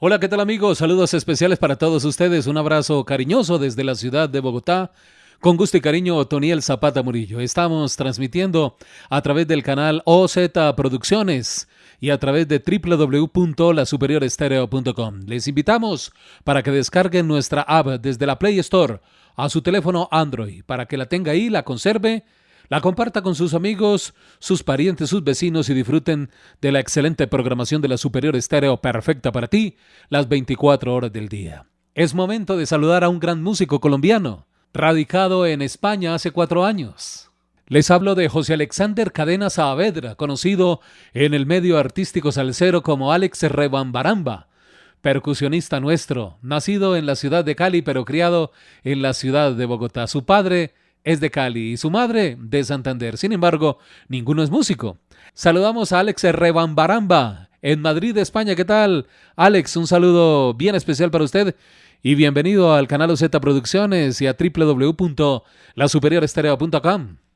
Hola, ¿qué tal amigos? Saludos especiales para todos ustedes. Un abrazo cariñoso desde la ciudad de Bogotá. Con gusto y cariño, Toniel Zapata Murillo. Estamos transmitiendo a través del canal OZ Producciones y a través de www.lasuperiorestereo.com. Les invitamos para que descarguen nuestra app desde la Play Store a su teléfono Android, para que la tenga ahí, la conserve la comparta con sus amigos, sus parientes, sus vecinos y disfruten de la excelente programación de la Superior Estéreo perfecta para ti las 24 horas del día. Es momento de saludar a un gran músico colombiano, radicado en España hace cuatro años. Les hablo de José Alexander Cadena Saavedra, conocido en el medio artístico salsero como Alex Rebambaramba, percusionista nuestro, nacido en la ciudad de Cali pero criado en la ciudad de Bogotá. Su padre es de Cali y su madre de Santander. Sin embargo, ninguno es músico. Saludamos a Alex Rebambaramba en Madrid, España. ¿Qué tal? Alex, un saludo bien especial para usted y bienvenido al canal OZ Producciones y a www.lasuperiorestereo.com.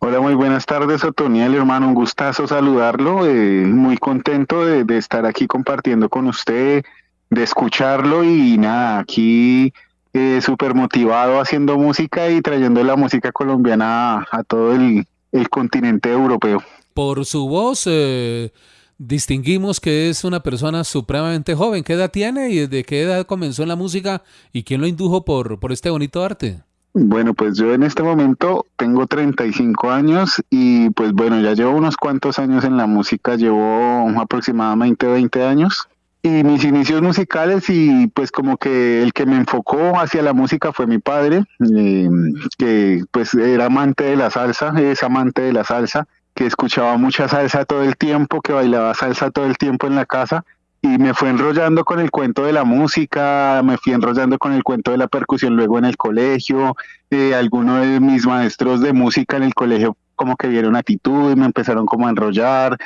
Hola, muy buenas tardes, Otoniel, hermano. Un gustazo saludarlo. Eh, muy contento de, de estar aquí compartiendo con usted, de escucharlo y nada, aquí eh, súper motivado haciendo música y trayendo la música colombiana a, todo el, continente europeo. Por su voz eh, distinguimos que es una persona supremamente joven. ¿Qué edad tiene y desde qué edad comenzó en la música y quién lo indujo por, por este bonito arte? Bueno, pues yo en este momento tengo 35 años y pues bueno, ya llevo unos cuantos años en la música, llevo aproximadamente 20 años. Y mis inicios musicales y pues como que el que me enfocó hacia la música fue mi padre, eh, que pues era amante de la salsa, es amante de la salsa, que escuchaba mucha salsa todo el tiempo, que bailaba salsa todo el tiempo en la casa y me fue enrollando con el cuento de la música, me fui enrollando con el cuento de la percusión luego en el colegio, eh, algunos de mis maestros de música en el colegio como que vieron actitud y me empezaron como a enrollar,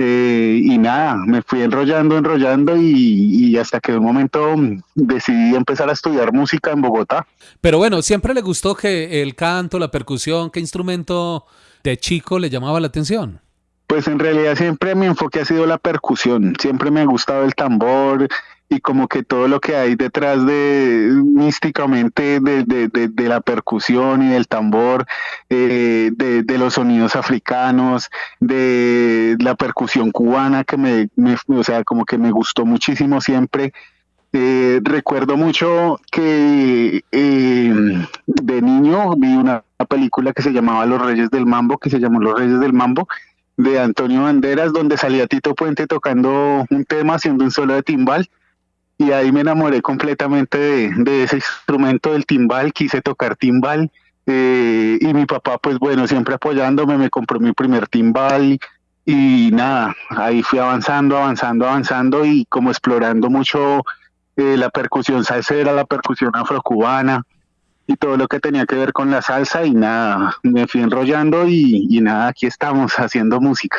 eh, y nada, me fui enrollando, enrollando y, hasta que de un momento decidí empezar a estudiar música en Bogotá. Pero bueno, siempre le gustó que el canto, la percusión, ¿qué instrumento de chico le llamaba la atención? Pues en realidad siempre mi enfoque ha sido la percusión, siempre me ha gustado el tambor, y como que todo lo que hay detrás de místicamente de, la percusión y del tambor, eh, de, los sonidos africanos, de la percusión cubana que me, o sea, como que me gustó muchísimo siempre. Eh, recuerdo mucho que eh, de niño vi una película que se llamaba Los Reyes del Mambo, que se llamó Los Reyes del Mambo, de Antonio Banderas, donde salía Tito Puente tocando un tema, haciendo un solo de timbal. Y ahí me enamoré completamente de, ese instrumento del timbal, quise tocar timbal eh, y mi papá pues bueno, siempre apoyándome, me compró mi primer timbal y nada, ahí fui avanzando, avanzando, avanzando y como explorando mucho eh, la percusión salsera, la percusión afrocubana y todo lo que tenía que ver con la salsa y nada, me fui enrollando y, y nada, aquí estamos haciendo música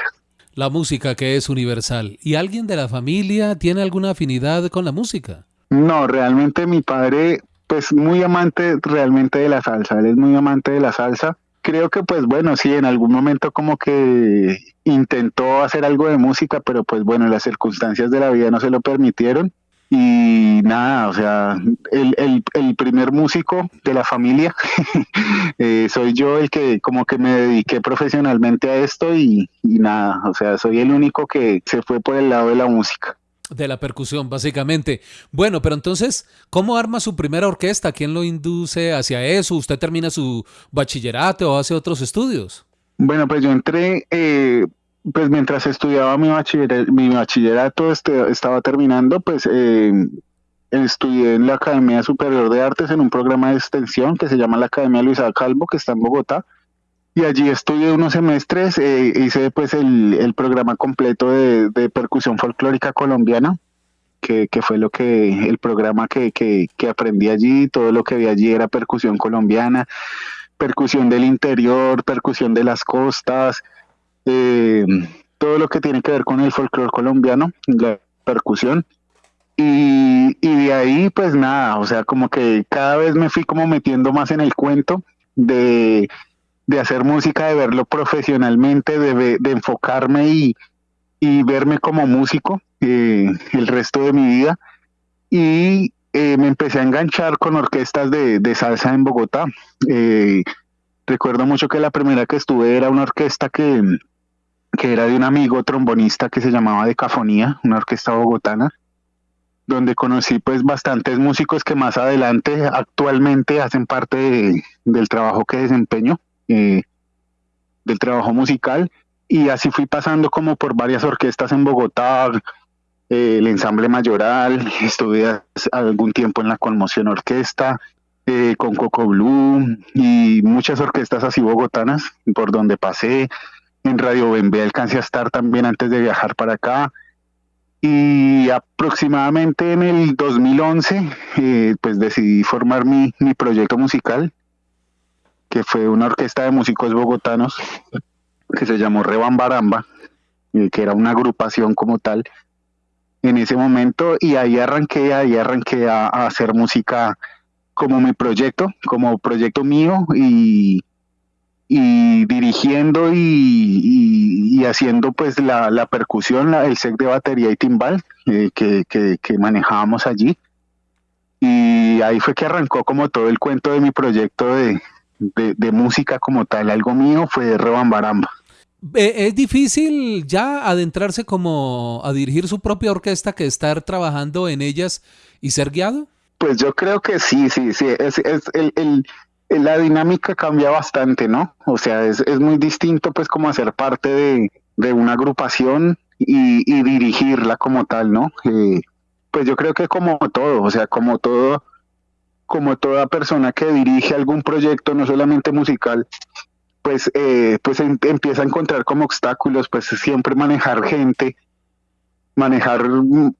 la música que es universal. ¿Y alguien de la familia tiene alguna afinidad con la música? No, realmente mi padre, pues muy amante realmente de la salsa, él es muy amante de la salsa. Creo que pues bueno, sí, en algún momento como que intentó hacer algo de música, pero pues bueno, las circunstancias de la vida no se lo permitieron y nada, o sea, el, el, el primer músico de la familia, eh, soy yo el que como que me dediqué profesionalmente a esto y, y nada, o sea, soy el único que se fue por el lado de la música. De la percusión, básicamente. Bueno, pero entonces, ¿cómo arma su primera orquesta? ¿Quién lo induce hacia eso? ¿Usted termina su bachillerato o hace otros estudios? Bueno, pues yo entré eh, pues mientras estudiaba mi, bachillerato, mi bachillerato este, estaba terminando, pues eh, estudié en la Academia Superior de Artes en un programa de extensión que se llama la Academia Luisa Calvo, que está en Bogotá. Y allí estudié unos semestres, eh, hice pues el, programa completo de, percusión folclórica colombiana, que, fue lo que, el programa que, que aprendí allí, todo lo que vi allí era percusión colombiana, percusión del interior, percusión de las costas, eh, todo lo que tiene que ver con el folclore colombiano, la percusión. Y, y de ahí pues nada, o sea, como que cada vez me fui como metiendo más en el cuento de, de hacer música, de verlo profesionalmente, de, de enfocarme y, y, verme como músico eh, el resto de mi vida. Y eh, me empecé a enganchar con orquestas de, de salsa en Bogotá. Eh, recuerdo mucho que la primera que estuve era una orquesta que, que era de un amigo trombonista que se llamaba Decafonía, una orquesta bogotana, donde conocí pues bastantes músicos que más adelante actualmente hacen parte del trabajo que desempeño, eh, del trabajo musical, y así fui pasando como por varias orquestas en Bogotá, eh, el ensamble mayoral, estuve algún tiempo en la Conmoción Orquesta, eh, con Coco Blue y muchas orquestas así bogotanas por donde pasé. En Radio Bembe alcancé a estar también antes de viajar para acá. Y aproximadamente en el 2011, eh, pues decidí formar mi, mi proyecto musical, que fue una orquesta de músicos bogotanos que se llamó Rebambaramba, que era una agrupación como tal en ese momento y ahí arranqué, ahí arranqué a, hacer música como mi proyecto, como proyecto mío y, y dirigiendo y, haciendo pues la, la percusión, el set de batería y timbal eh, que, que, manejábamos allí. Y ahí fue que arrancó como todo el cuento de mi proyecto de, de, de música como tal, algo mío fue Rebambaramba. ¿Es difícil ya adentrarse como a dirigir su propia orquesta que estar trabajando en ellas y ser guiado? Pues yo creo que sí, sí, sí. Es, es el, el, la dinámica cambia bastante, ¿no? O sea, es, es muy distinto pues como hacer parte de, de una agrupación y, y, dirigirla como tal, ¿no? Eh, pues yo creo que como todo, o sea, como todo, como toda persona que dirige algún proyecto, no solamente musical, pues, eh, pues em, empieza a encontrar como obstáculos, pues siempre manejar gente, manejar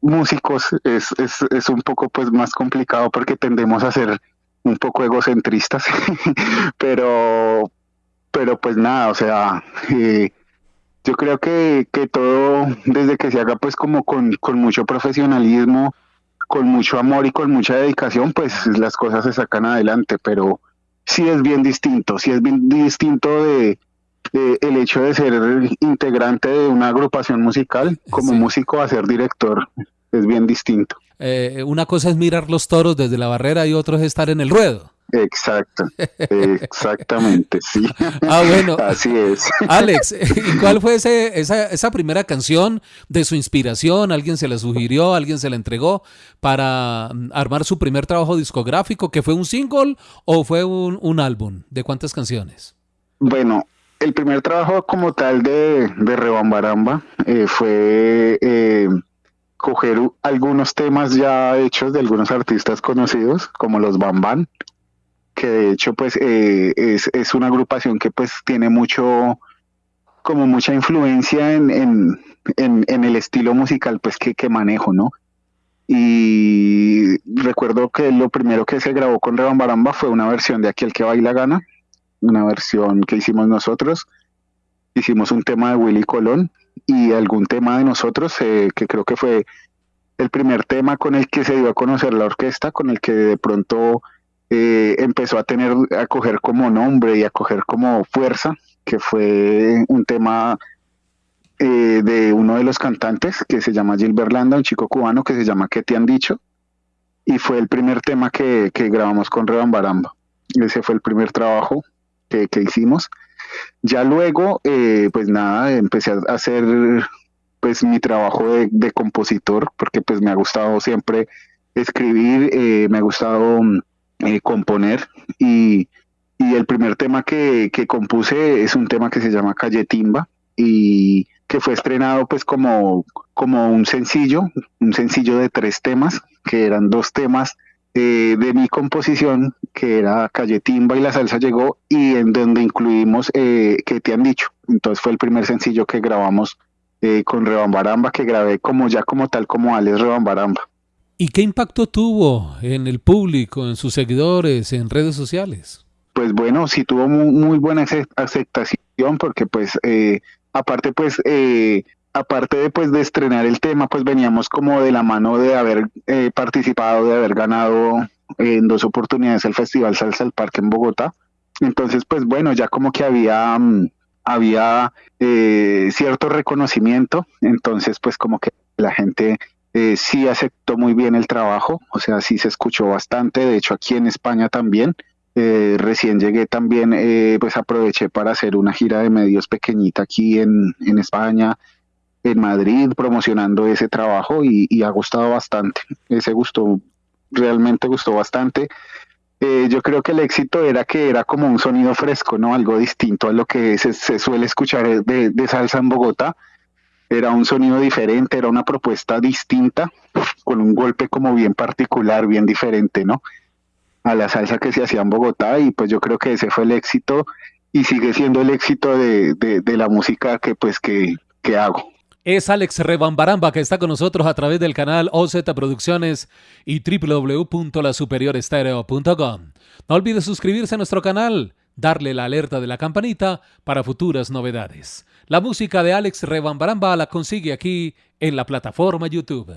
músicos es, es, es un poco pues más complicado porque tendemos a ser un poco egocentristas, pero, pero pues nada, o sea, eh, yo creo que, que todo desde que se haga pues como con, con mucho profesionalismo, con mucho amor y con mucha dedicación, pues las cosas se sacan adelante, pero sí es bien distinto, sí es bien distinto de, el hecho de ser integrante de una agrupación musical como músico a ser director, es bien distinto. Eh, una cosa es mirar los toros desde la barrera y otro es estar en el ruedo. Exacto, exactamente, sí. Ah, bueno. Así es. Alex, ¿y cuál fue ese, esa, esa, primera canción de su inspiración? ¿Alguien se la sugirió? ¿Alguien se la entregó para mm, armar su primer trabajo discográfico? ¿Que fue un single o fue un, un álbum? ¿De cuántas canciones? Bueno, el primer trabajo como tal de, de Rebambaramba eh, fue eh, coger algunos temas ya hechos de algunos artistas conocidos, como los Bamban, que de hecho pues eh, es, es, una agrupación que pues tiene mucho, como mucha influencia en, en, en, el estilo musical pues que, que, manejo, ¿no? Y recuerdo que lo primero que se grabó con Rebambaramba fue una versión de Aquel que baila gana, una versión que hicimos nosotros. Hicimos un tema de Willy Colón y algún tema de nosotros, eh, que creo que fue el primer tema con el que se dio a conocer la orquesta, con el que de pronto eh, empezó a tener, a coger como nombre y a coger como fuerza, que fue un tema eh, de uno de los cantantes que se llama Gilbert Landa, un chico cubano que se llama ¿Qué te han dicho? Y fue el primer tema que, grabamos con Rebambaramba. Ese fue el primer trabajo que hicimos. Ya luego, eh, pues nada, empecé a hacer pues mi trabajo de, compositor, porque pues me ha gustado siempre escribir, eh, me ha gustado eh, componer. Y, y, el primer tema que, que, compuse es un tema que se llama Calle Timba y que fue estrenado pues como, como un sencillo, un sencillo de tres temas, que eran dos temas eh, de mi composición, que era Calle Timba y la salsa llegó, y en donde incluimos eh, ¿Qué te han dicho? Entonces fue el primer sencillo que grabamos eh, con Rebambaramba, que grabé como ya como tal como Alex Rebambaramba. ¿Y qué impacto tuvo en el público, en sus seguidores, en redes sociales? Pues bueno, sí tuvo muy, muy buena aceptación porque pues eh, aparte pues eh, aparte de pues de estrenar el tema, pues veníamos como de la mano de haber eh, participado, de haber ganado en dos oportunidades el Festival Salsa del Parque en Bogotá. Entonces, pues bueno, ya como que había, mm, había eh, cierto reconocimiento, entonces pues como que la gente eh, sí aceptó muy bien el trabajo, o sea, sí se escuchó bastante, de hecho aquí en España también. Eh, recién llegué también, eh, pues aproveché para hacer una gira de medios pequeñita aquí en, en España, en Madrid, promocionando ese trabajo y, y, ha gustado bastante. Ese gustó, realmente gustó bastante. Eh, yo creo que el éxito era que era como un sonido fresco, ¿no? Algo distinto a lo que se, se suele escuchar de, de salsa en Bogotá era un sonido diferente, era una propuesta distinta, con un golpe como bien particular, bien diferente, ¿no? A la salsa que se hacía en Bogotá y pues yo creo que ese fue el éxito y sigue siendo el éxito de, de, de la música que pues que, que hago. Es Alex Rebambaramba que está con nosotros a través del canal OZ Producciones y www.lasuperiorestereo.com. No olvide suscribirse a nuestro canal, darle la alerta de la campanita para futuras novedades. La música de Alex Rebambaramba la consigue aquí en la plataforma YouTube.